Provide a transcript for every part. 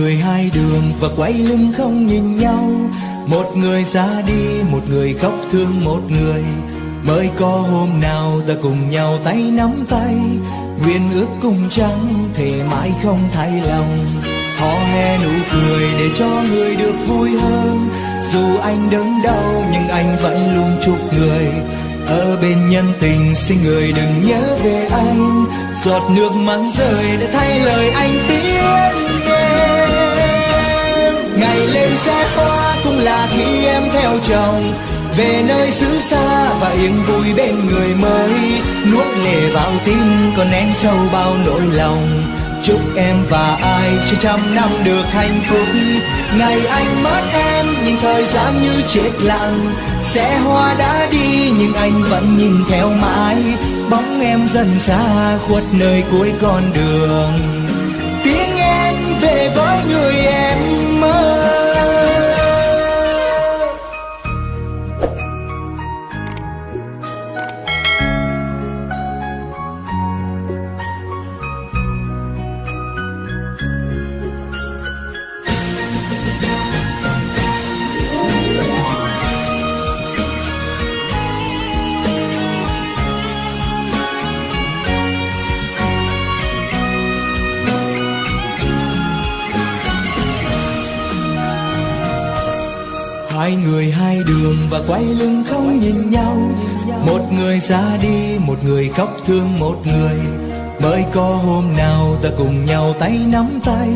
người hai đường và quay lưng không nhìn nhau. Một người ra đi, một người khóc thương một người. Mới có hôm nào ta cùng nhau tay nắm tay. Nguyện ước cùng trắng thề mãi không thay lòng. Hò hè nụ cười để cho người được vui hơn. Dù anh đớn đau, nhưng anh vẫn luôn chúc người. Ở bên nhân tình, xin người đừng nhớ về anh. Giọt nước mắt rơi để thay lời anh tiếng sẽ qua hoa cũng là khi em theo chồng. Về nơi xứ xa và yên vui bên người mới. Nuốt lệ vào tim còn nén sâu bao nỗi lòng. Chúc em và ai cho trăm năm được hạnh phúc. Ngày anh mất em, nhưng thời gian như chết lặng. Sẽ hoa đã đi, nhưng anh vẫn nhìn theo mãi. Bóng em dần xa khuất nơi cuối con đường. Tiếng em về với người em. Và quay lưng không nhìn nhau. Một người ra đi, một người khóc thương một người. Mới có hôm nào ta cùng nhau tay nắm tay.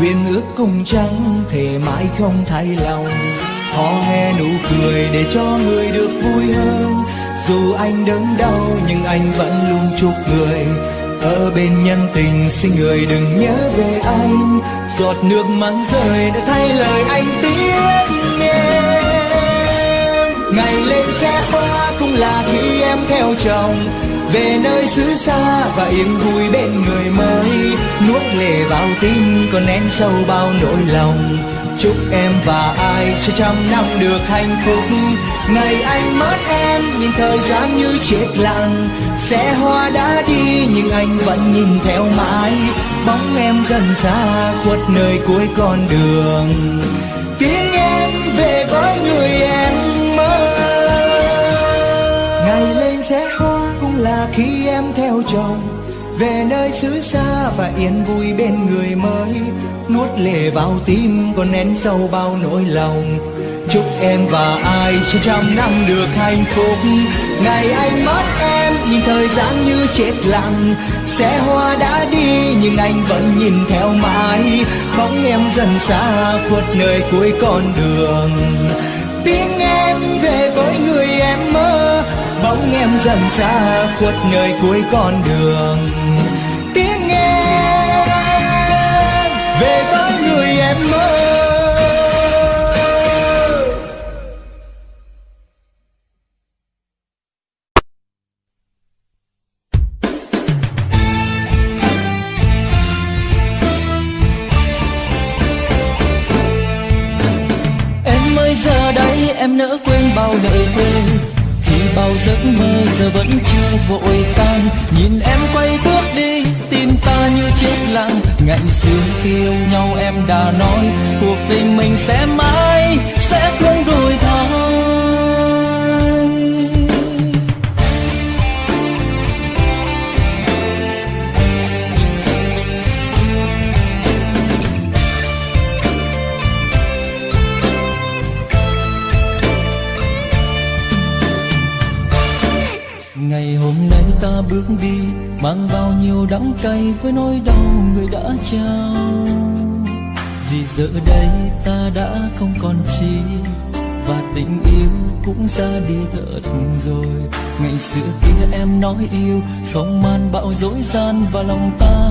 Nguyện ước cùng trắng thề mãi không thay lòng. Hò he nụ cười để cho người được vui hơn. Dù anh đớn đau, nhưng anh vẫn luôn chúc người. Ở bên nhân tình, xin người đừng nhớ về anh. Giọt nước mắt rơi đã thay lời anh tiếng là khi em theo chồng, về nơi xứ xa và yên vui bên người mới. Nuốt lệ vào tim, còn nén sâu bao nỗi lòng. Chúc em và ai sẽ trăm năm được hạnh phúc. Ngày anh mất em, nhìn thời gian như chết lặng xe hoa đã đi, nhưng anh vẫn nhìn theo mãi. Bóng em dần xa khuất nơi cuối con đường. Tiếng em về với người em khi em theo chồng, về nơi xứ xa và yên vui bên người mới. Nuốt lệ vào tim còn nén sâu bao nỗi lòng. Chúc em và ai trên trăm năm được hạnh phúc. Ngày anh mất em nhìn thời gian như chết lặng. Xe hoa đã đi nhưng anh vẫn nhìn theo mãi. Bóng em dần xa khuất nơi cuối con đường. Tiếng em về với người bóng em dần xa, khuất nơi cuối con đường. Tiếng em về với người em mơ. Em giờ đây em nỡ quên bao lời quên giấc mơ giờ vẫn chưa vội tan. Nhìn em quay bước đi, tim ta như chết lặng. Ngạnh xưa khi yêu nhau em đã nói, Cuộc tình mình sẽ mãi sẽ với nỗi đau người đã trao. Vì giờ đây ta đã không còn chi, Và tình yêu cũng ra đi thật rồi. Ngày xưa kia em nói yêu, Không man bạo dối gian và lòng ta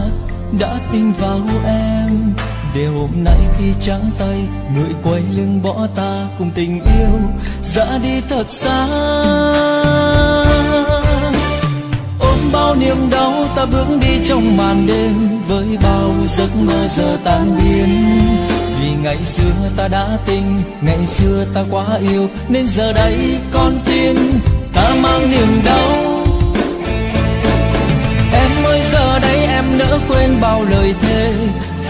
đã tin vào em. Để hôm nay khi trắng tay, người quay lưng bỏ ta cùng tình yêu, ra đi thật xa bao niềm đau, ta bước đi trong màn đêm với bao giấc mơ giờ tan biến. Vì ngày xưa ta đã tình, ngày xưa ta quá yêu, nên giờ đây con tim ta mang niềm đau. Em ơi, giờ đây em nỡ quên bao lời thề,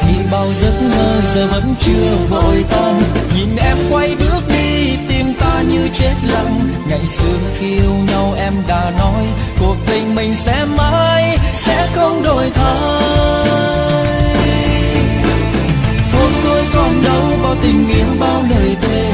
khi bao giấc mơ giờ vẫn chưa vội tan. Nhìn em quay bước đi, tim ta như chết lặng, ngày xưa khi yêu nhau em đã mình sẽ mãi sẽ không đổi thay. Hôm tôi còn đâu bao tình yêu, bao lời thề.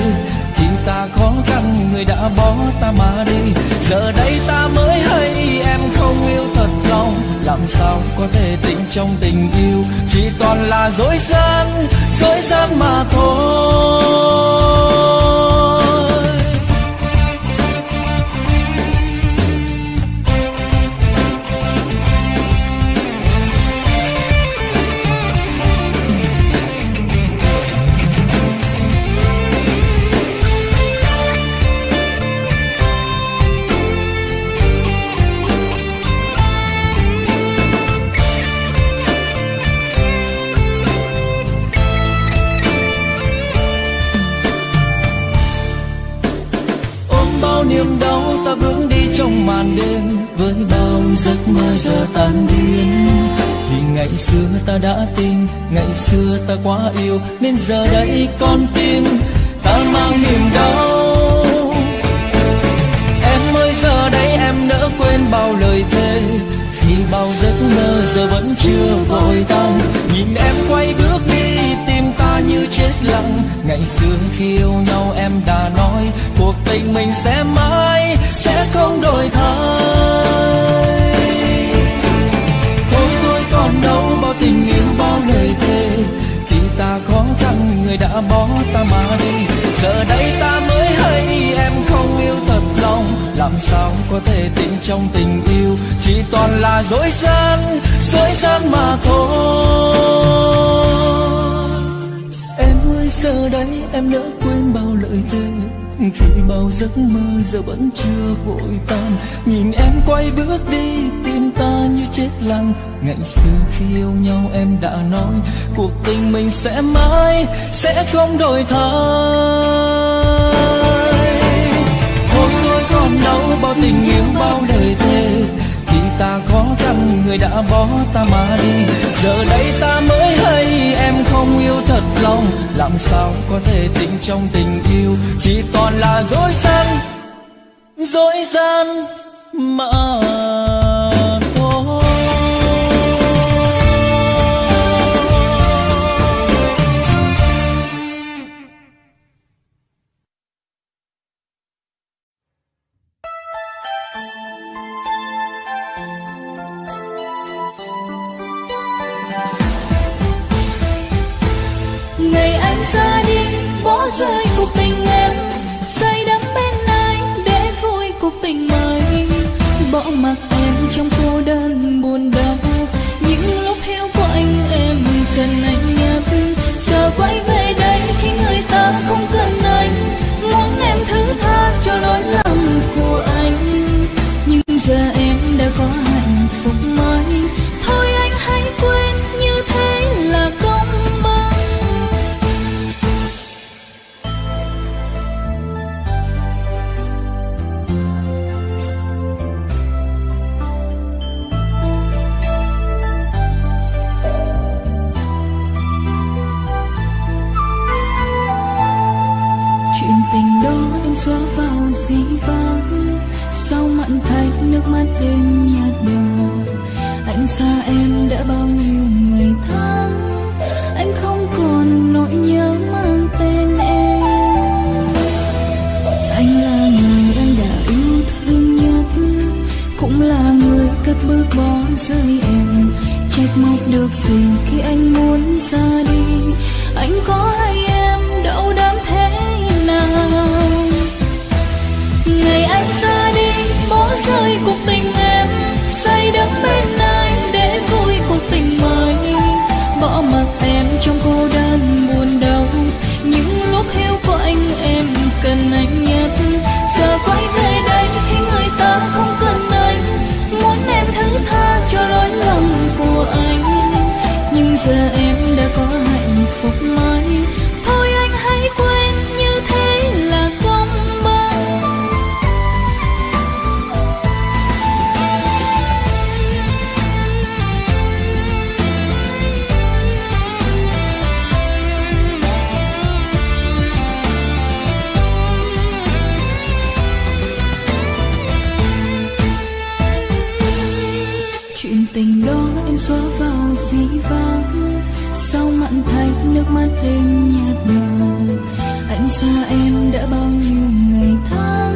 Khi ta khó khăn, người đã bỏ ta mà đi. Giờ đây ta mới hay, em không yêu thật lòng. Làm sao có thể tình trong tình yêu? Chỉ toàn là dối gian dối gian mà thôi. Giấc mơ giờ tan biến vì ngày xưa ta đã tin, ngày xưa ta quá yêu, nên giờ đây con tim ta mang niềm đau. Em ơi, giờ đây em nỡ quên bao lời thề. Khi bao giấc mơ giờ vẫn chưa vội tan, nhìn em quay bước đi tim ta như chết lặng. Ngày xưa khi yêu nhau em đã nói, cuộc tình mình sẽ mãi sẽ không đổi thay. Người đã bỏ ta mà đi giờ đây ta mới hay, em không yêu thật lòng. Làm sao có thể tin trong tình yêu? Chỉ toàn là dối gian dối gian mà thôi. Em ơi, giờ đây em đã quên bao lời thề. Khi bao giấc mơ giờ vẫn chưa vội tan, nhìn em quay bước đi tim ta như chết lặng. Ngày xưa khi yêu nhau em đã nói, cuộc tình mình sẽ mãi, sẽ không đổi thay. Hôm tôi còn đâu bao tình yêu bao lời thề. Khi ta khó khăn người đã bỏ ta mà đi. Giờ đây ta mới hay, em không yêu thật lòng. Làm sao có thể tình trong tình yêu, chỉ toàn là dối gian dối gian mà rơi em. Trách móc được gì khi anh muốn ra đi? Anh có hay em đau đáng thế nào? Ngày anh ra đi bỏ rơi cuộc tình em, say đắm bên thêm nhạt nhòa. Anh xa em đã bao nhiêu ngày tháng,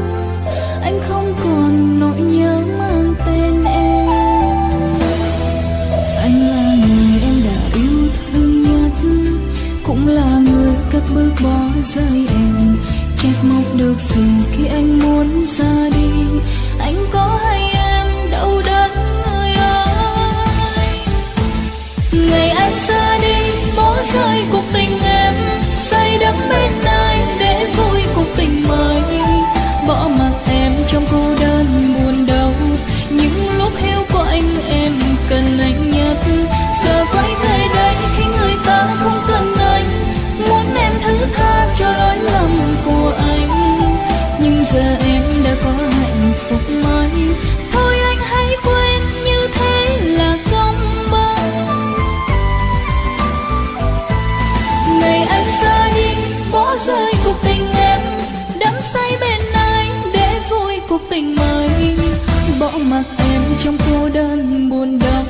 anh không còn nỗi nhớ mang tên em. Anh là người em đã yêu thương nhất, cũng là người cất bước bỏ rơi em. Trách móc được gì khi anh muốn ra đi, anh có mặc em trong cô đơn buồn đau.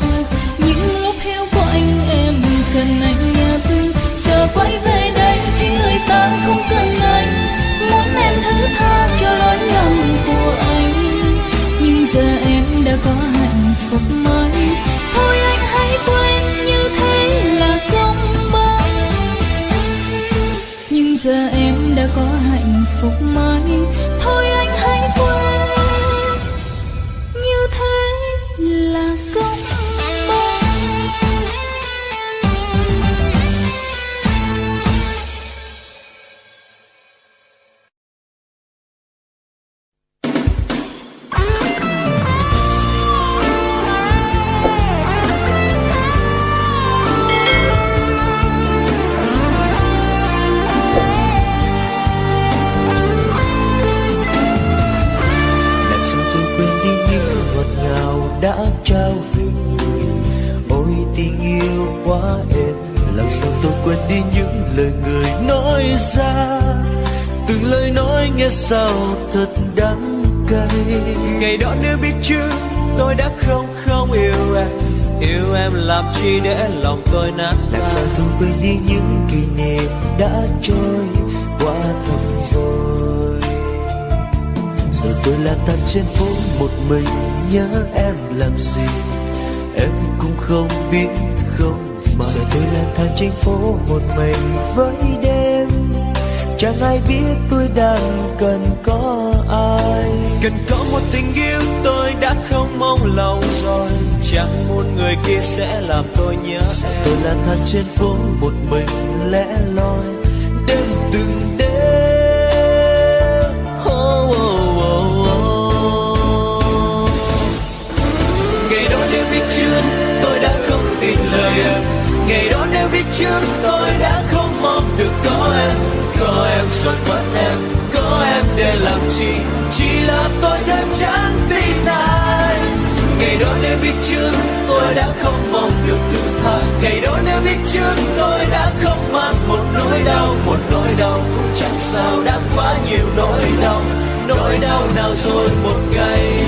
Những lúc heo của anh em cần anh nhất. Giờ quay về đây khi người ta không cần anh. Muốn em thứ tha cho lỗi lầm của anh. Nhưng giờ em đã có hạnh phúc mới. Thôi anh hãy quên như thế là công bằng. Nhưng giờ em đã có hạnh phúc mới. Thôi anh hãy quên sao thật đắng cay. Ngày đó nếu biết trước tôi đã không không yêu em. Yêu em làm chi để lòng tôi nát làm sao tôi quên đi những kỷ niệm đã trôi qua thật rồi? Giờ tôi lang thang trên phố một mình nhớ em làm gì? Em cũng không biết không mà. Giờ tôi lang thang trên phố một mình với đêm chẳng ai biết tôi đang cần có ai. Cần có một tình yêu tôi đã không mong lâu rồi. Chẳng muốn người kia sẽ làm tôi nhớ tôi lang thang trên phố một mình lẻ loi. Đêm từng đêm. Oh, oh, oh, oh. ngày đó nếu biết trước tôi đã không tin lời em. Ngày đó nếu biết trước tôi đã không mong được có rồi mất em, có em để làm chi? Chỉ là tôi thêm chẳng tin ai. Ngày đó nếu biết trước, tôi đã không mong được thứ tha. Ngày đó nếu biết trước, tôi đã không mang một nỗi đau. Một nỗi đau cũng chẳng sao, đã quá nhiều nỗi đau. Nỗi đau nào rồi một ngày